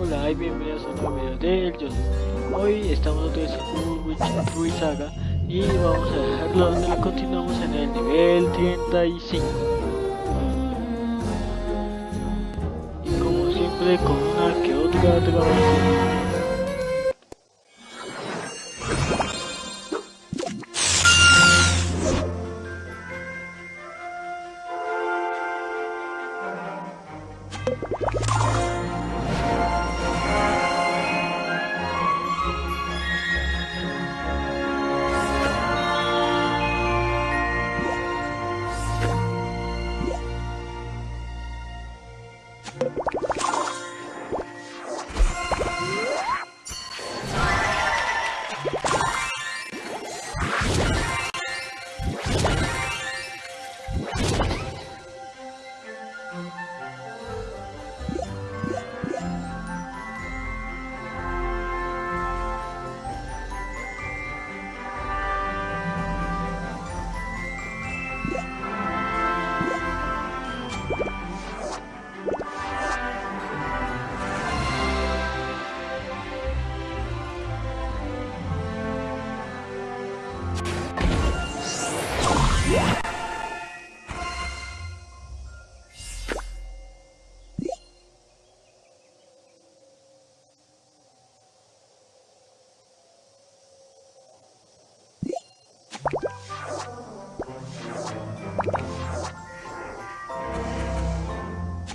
Hola y bienvenidos a un nuevo video del Yosu. Hoy estamos otra vez en Ruiz Saga y vamos a dejarlo donde lo continuamos en el nivel 35. Y como siempre con una que otra grabación.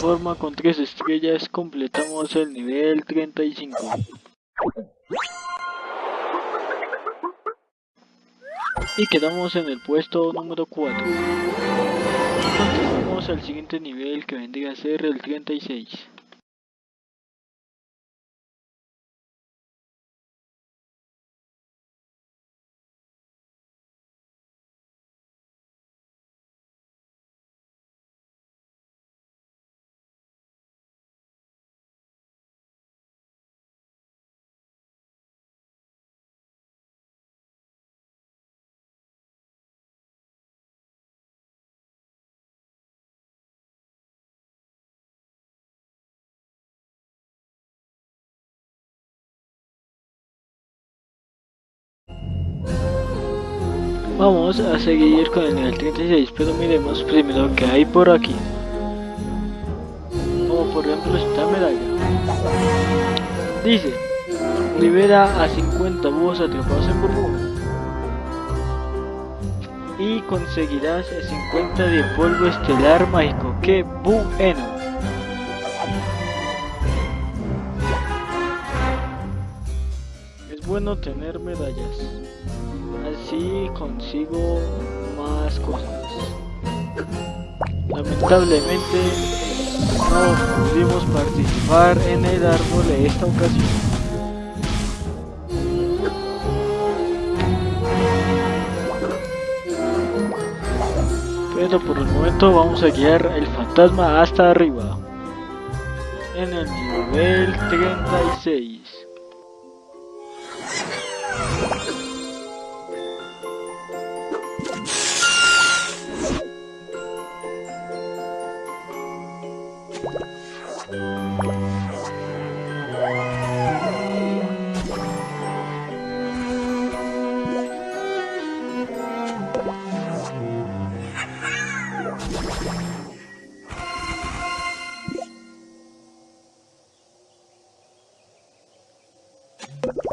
Y de esta forma con tres estrellas completamos el nivel 35. Y quedamos en el puesto número 4. Continuamos al siguiente nivel que vendría a ser el 36. Vamos a seguir con el nivel 36, pero miremos primero que hay por aquí. Como por ejemplo esta medalla. Dice, libera a 50 búhos atrapados en burbuja. Y conseguirás 50 de polvo estelar mágico. ¡Qué bueno! Es bueno tener medallas así consigo más cosas. Lamentablemente no pudimos participar en el árbol de esta ocasión. Pero por el momento vamos a guiar el fantasma hasta arriba. En el nivel 36. you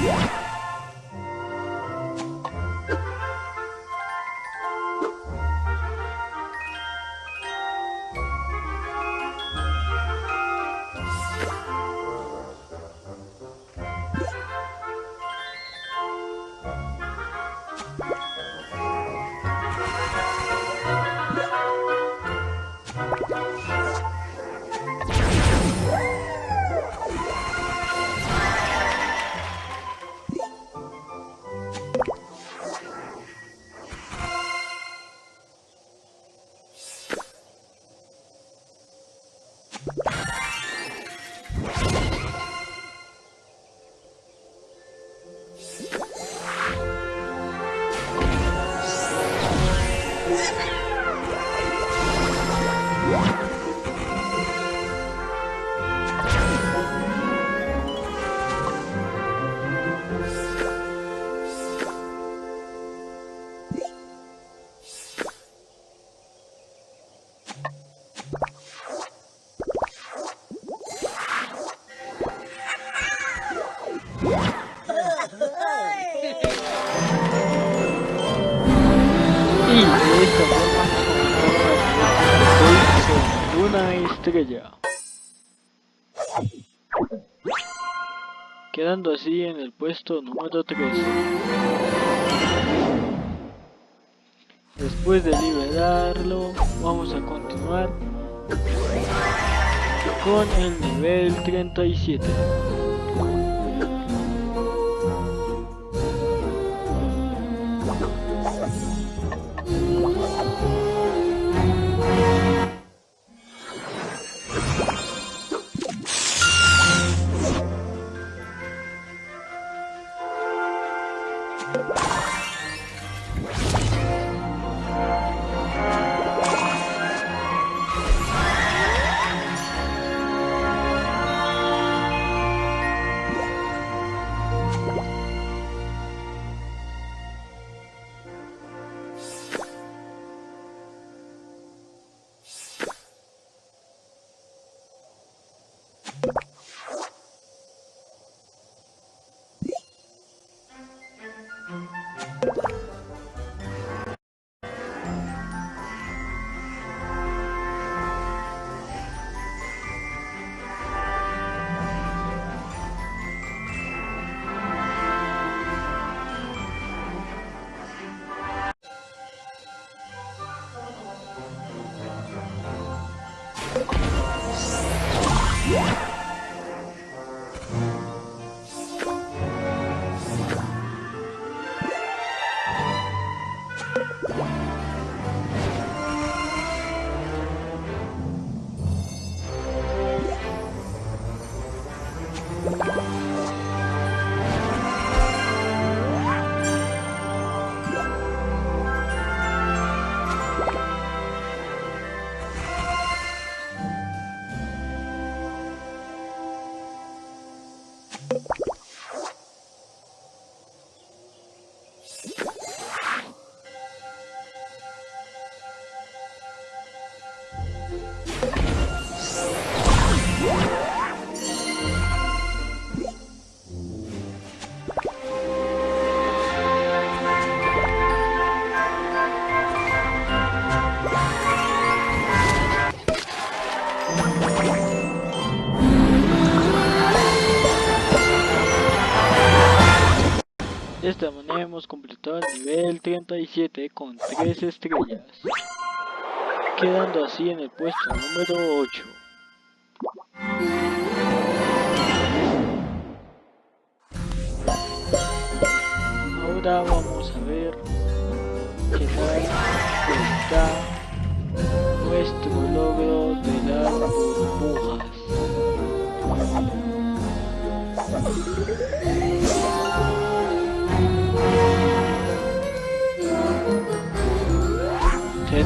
Yeah. Puesto número 13. Después de liberarlo, vamos a continuar con el nivel 37. El nivel 37 con 3 estrellas, quedando así en el puesto número 8. Ahora vamos a ver qué tal está nuestro logro de las burbujas.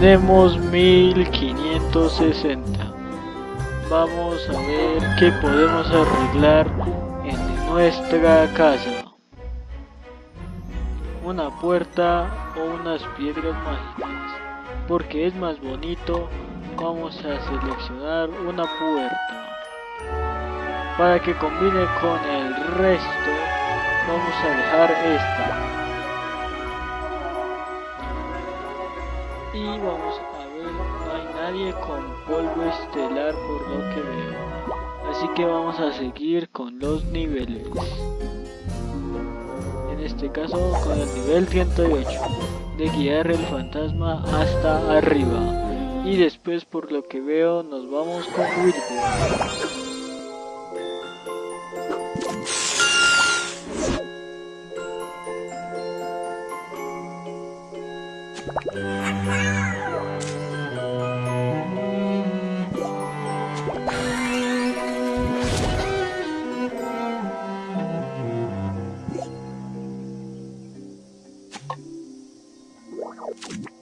Tenemos 1560. Vamos a ver qué podemos arreglar en nuestra casa. Una puerta o unas piedras mágicas. Porque es más bonito, vamos a seleccionar una puerta. Para que combine con el resto, vamos a dejar esta. Con polvo estelar por lo que veo. Así que vamos a seguir con los niveles. En este caso con el nivel 108 de guiar el fantasma hasta arriba. Y después por lo que veo nos vamos con Wilbur. you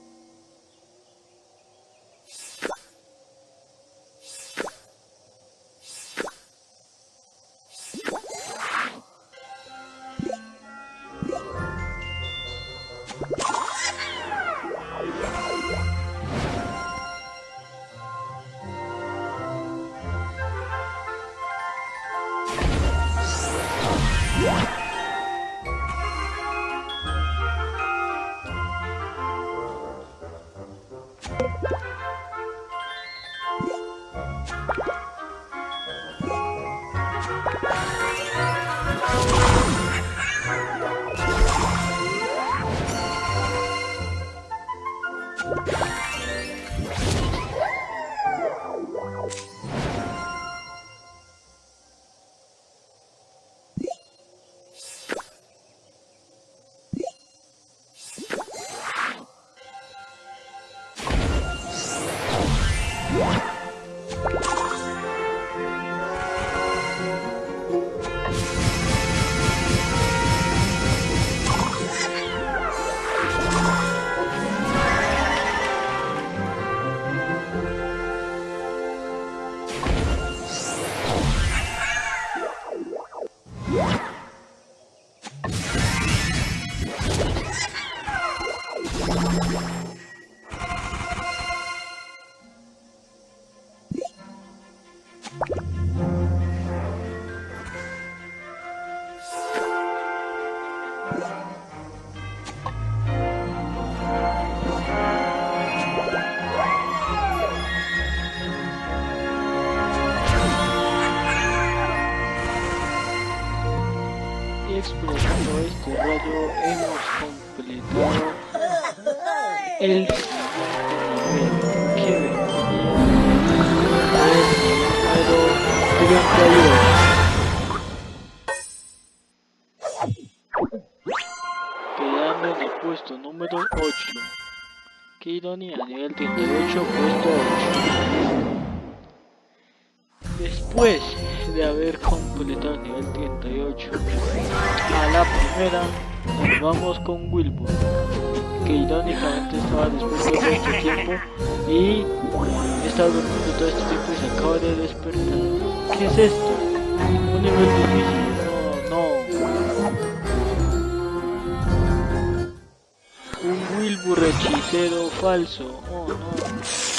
vamos con Wilbur que irónicamente estaba después de todo este tiempo y estaba durmiendo todo este tiempo y se acaba de despertar. ¿qué es esto? un nivel difícil. No, no. Un Wilbur hechicero falso. Oh no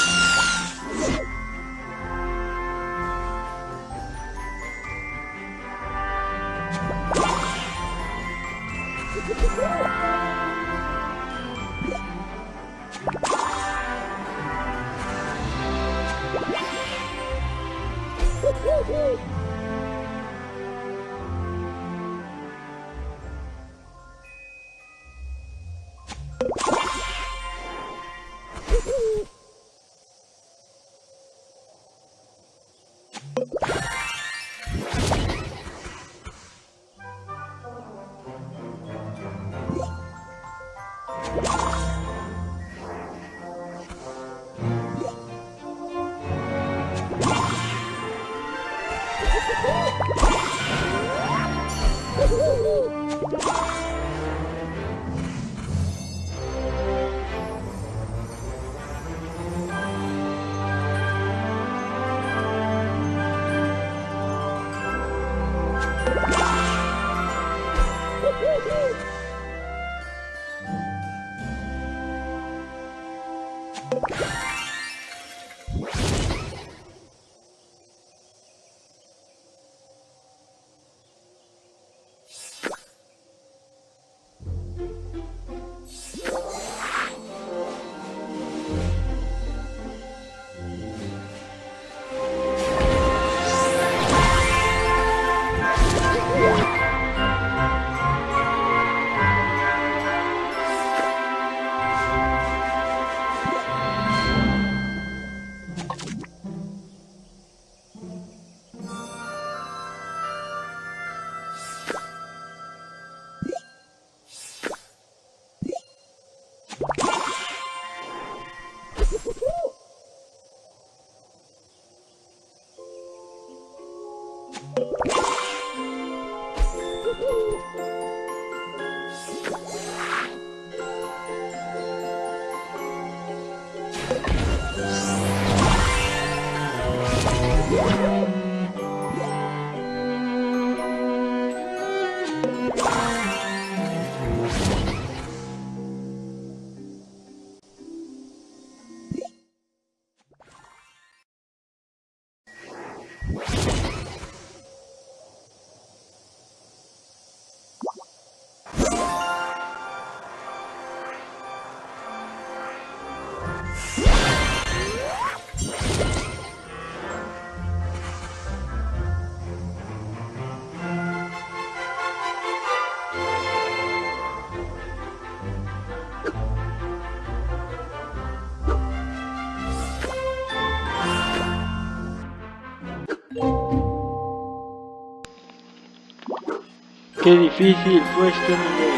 Qué difícil fue este nivel.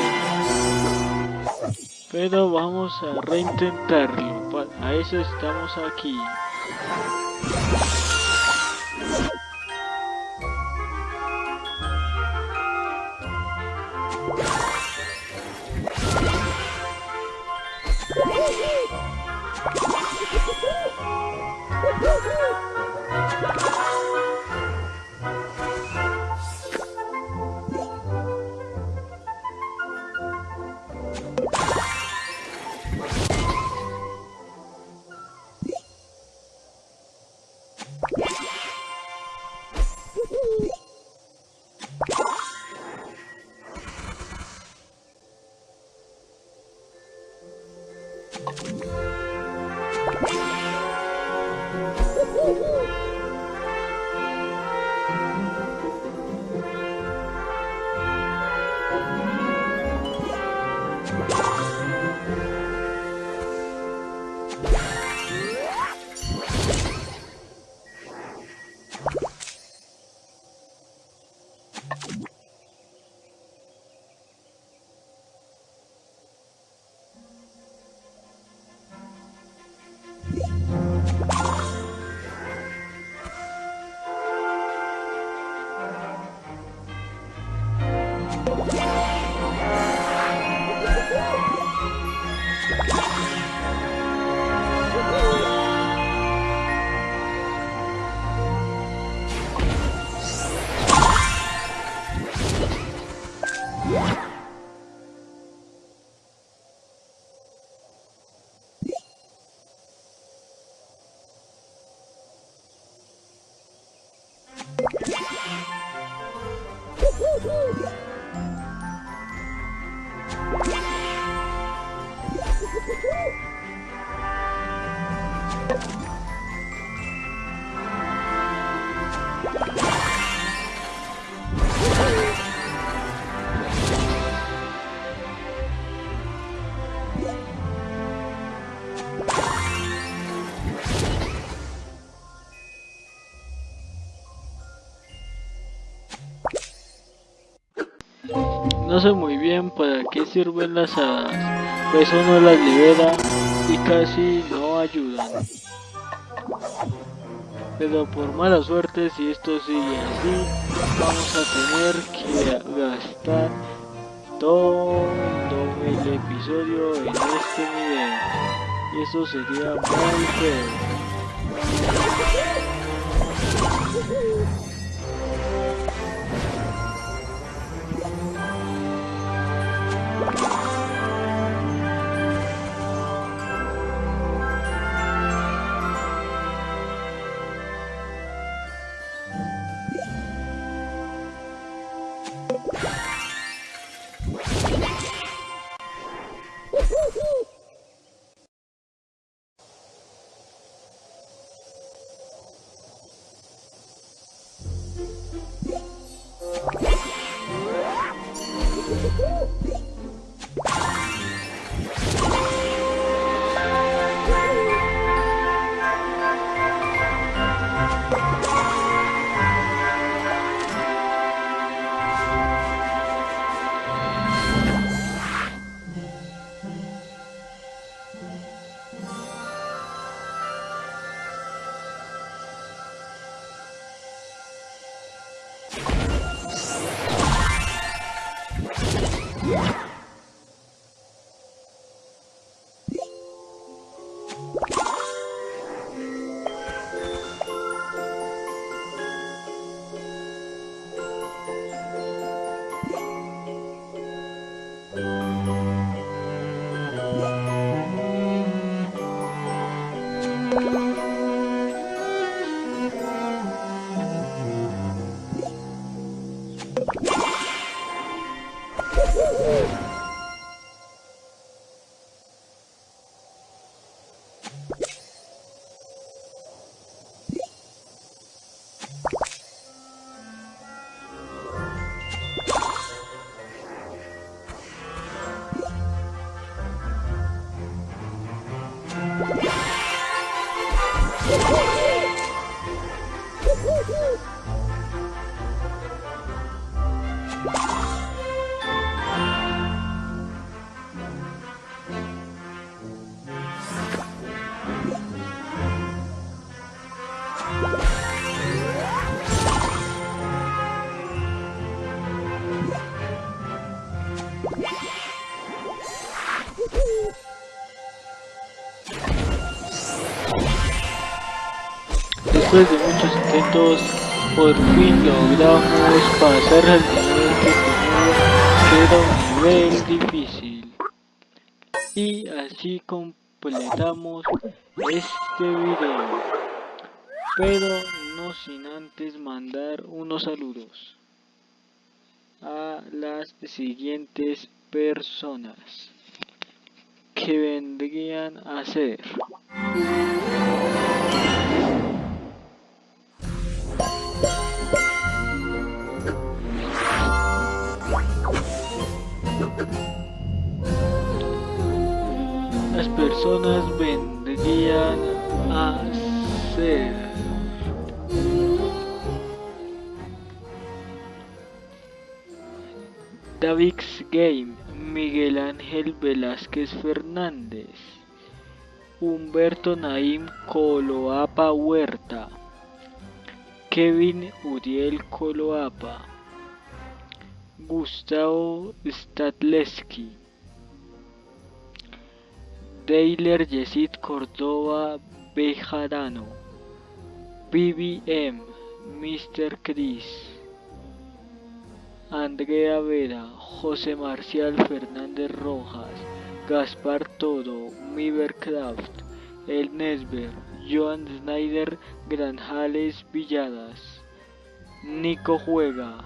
Pero vamos a reintentarlo. A eso estamos aquí. Woohoo! No sé muy bien para qué sirven las hadas, pues uno las libera y casi no ayudan. Pero por mala suerte, si esto sigue así, vamos a tener que gastar todo el episodio en este nivel. Y eso sería muy feo. Yeah. Oh! Por fin logramos pasar al nivel que un nivel difícil. Y así completamos este video. Pero no sin antes mandar unos saludos a las siguientes personas que vendrían a ser personas vendrían a ser. Davix Game, Miguel Ángel Velázquez Fernández, Humberto Naim Coloapa Huerta, Kevin Uriel Coloapa, Gustavo Statleski, Deiler Yesid Córdoba Bejarano, BBM, Mr. Chris. Andrea Vera, José Marcial Fernández Rojas, Gaspar Todo, Mivercraft, El Nesber, Joan Snyder Granjales Villadas, Nico Juega,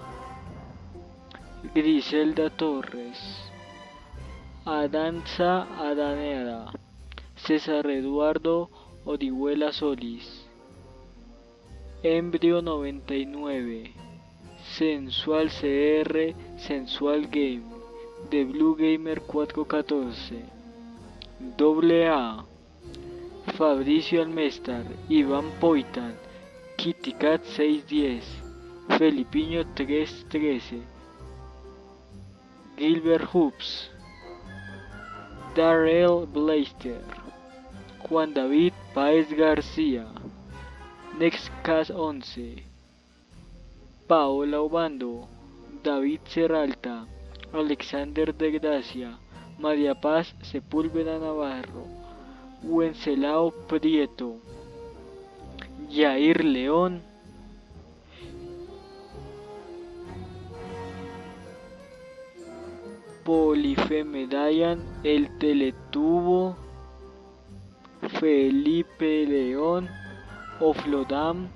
Griselda Torres, Adanza Adanera, César Eduardo Orihuela Solís, Embrio 99, Sensual CR, Sensual Game, The Blue Gamer 414, Doble A, Fabricio Almestar, Iván Poitan, KittyCat 610, Felipiño 313, Gilbert Hoops, Darrell Blaster, Juan David Paez García, Nextcast 11, Paola Obando, David Serralta, Alexander de Gracia, María Paz Sepúlveda Navarro, Wencelao Prieto, Jair León, Polife Medayan, El Teletubo, Felipe León, Oflodam,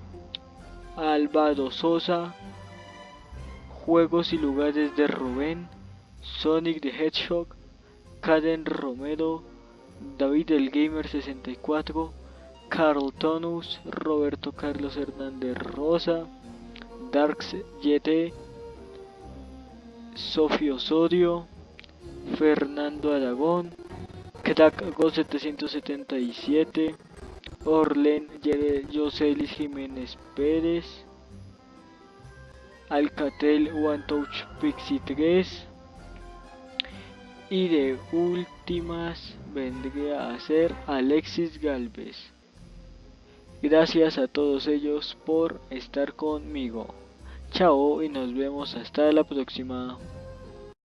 Álvaro Sosa, Juegos y lugares de Rubén, Sonic the Hedgehog, Caden Romero, David el Gamer 64, Carl Tonus, Roberto Carlos Hernández Rosa, Darks YT, Sofio Osorio, Fernando Aragón, Crack Go 777, Orlen Joselis Jiménez Pérez, Alcatel One Touch Pixie 3 y de últimas vendría a ser Alexis Galvez. Gracias a todos ellos por estar conmigo. Chao y nos vemos hasta la próxima.